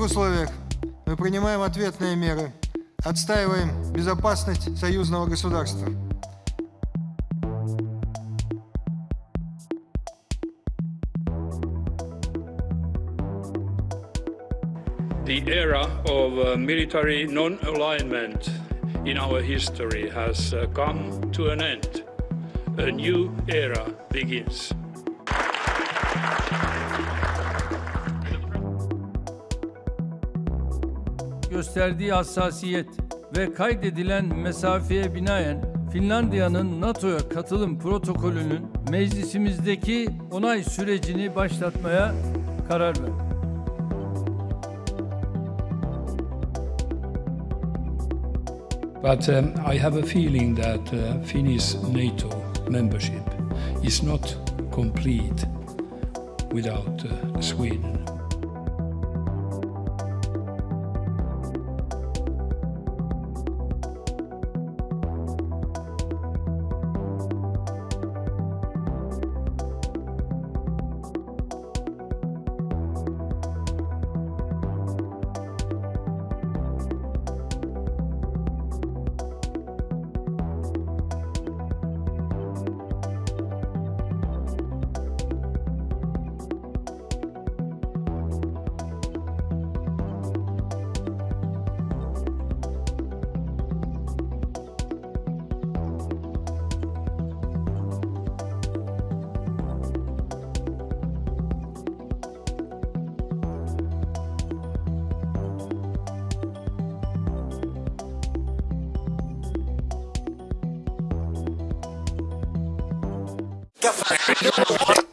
таких условиях мы принимаем ответные меры, отстаиваем безопасность союзного государства. The era of uh, military non-alignment in our history has uh, come to an end. A new era begins. Gösterdiği hassasiyet ve kaydedilen mesafeye binaen Finlandiya'nın NATO'ya katılım protokolünün meclisimizdeki onay sürecini başlatmaya karar verdi. But um, I have a feeling that uh, Finnish NATO membership is not complete without uh, Sweden. Gefallen.